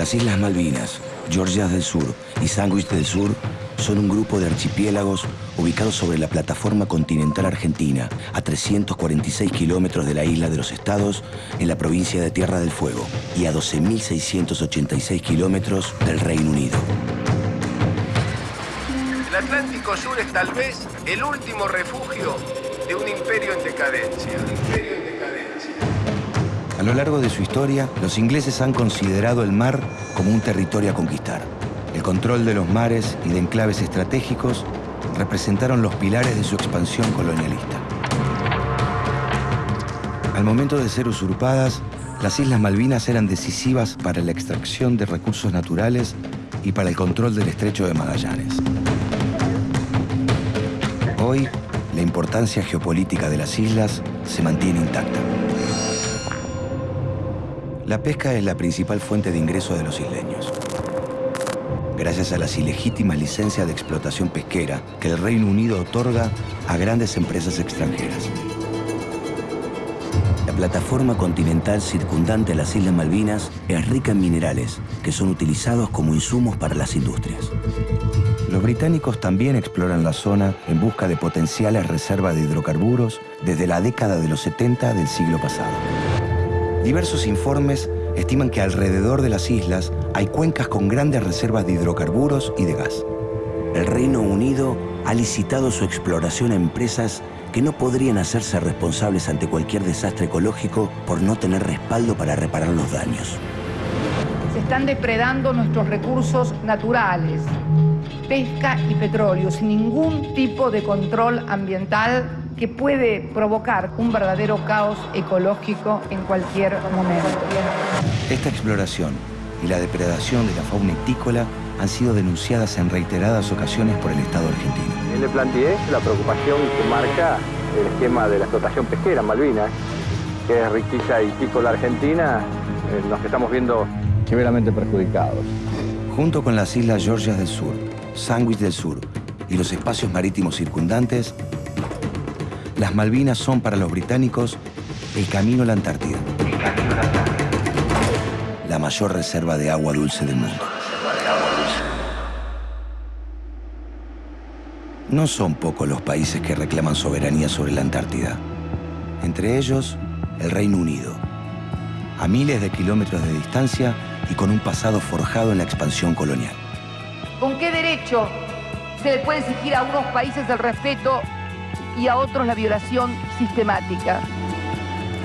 Las Islas Malvinas, Georgias del Sur y Sandwich del Sur son un grupo de archipiélagos ubicados sobre la plataforma continental argentina, a 346 kilómetros de la isla de los Estados, en la provincia de Tierra del Fuego, y a 12.686 kilómetros del Reino Unido. El Atlántico Sur es tal vez el último refugio de un imperio en decadencia. A lo largo de su historia, los ingleses han considerado el mar como un territorio a conquistar. El control de los mares y de enclaves estratégicos representaron los pilares de su expansión colonialista. Al momento de ser usurpadas, las Islas Malvinas eran decisivas para la extracción de recursos naturales y para el control del estrecho de Magallanes. Hoy, la importancia geopolítica de las islas se mantiene intacta. La pesca es la principal fuente de ingreso de los isleños gracias a las ilegítimas licencias de explotación pesquera que el Reino Unido otorga a grandes empresas extranjeras. La plataforma continental circundante a las Islas Malvinas es rica en minerales que son utilizados como insumos para las industrias. Los británicos también exploran la zona en busca de potenciales reservas de hidrocarburos desde la década de los 70 del siglo pasado. Diversos informes estiman que alrededor de las islas hay cuencas con grandes reservas de hidrocarburos y de gas. El Reino Unido ha licitado su exploración a empresas que no podrían hacerse responsables ante cualquier desastre ecológico por no tener respaldo para reparar los daños. Se están depredando nuestros recursos naturales, pesca y petróleo, sin ningún tipo de control ambiental que puede provocar un verdadero caos ecológico en cualquier momento. Esta exploración y la depredación de la fauna itícola han sido denunciadas en reiteradas ocasiones por el Estado argentino. Le planteé la preocupación que marca el esquema de la explotación pesquera en Malvinas, que es riqueza itícola argentina, eh, nos estamos viendo severamente perjudicados. Junto con las islas Georgias del Sur, Sandwich del Sur y los espacios marítimos circundantes, las Malvinas son para los británicos el camino a la Antártida. La mayor reserva de agua dulce del mundo. No son pocos los países que reclaman soberanía sobre la Antártida. Entre ellos, el Reino Unido. A miles de kilómetros de distancia y con un pasado forjado en la expansión colonial. ¿Con qué derecho se le puede exigir a unos países el respeto y a otros la violación sistemática.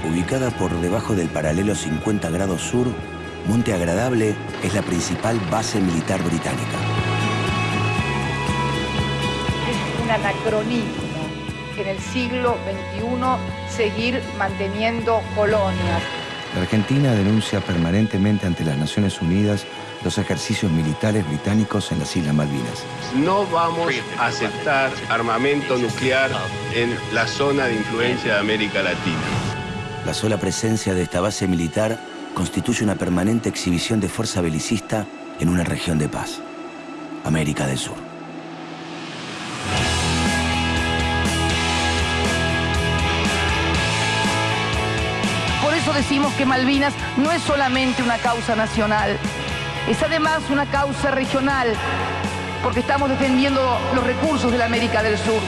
Ubicada por debajo del paralelo 50 grados sur, Monte Agradable es la principal base militar británica. Es un anacronismo en el siglo XXI seguir manteniendo colonias. La Argentina denuncia permanentemente ante las Naciones Unidas los ejercicios militares británicos en las Islas Malvinas. No vamos a aceptar armamento nuclear en la zona de influencia de América Latina. La sola presencia de esta base militar constituye una permanente exhibición de fuerza belicista en una región de paz, América del Sur. Eso decimos que Malvinas no es solamente una causa nacional, es además una causa regional, porque estamos defendiendo los recursos de la América del Sur.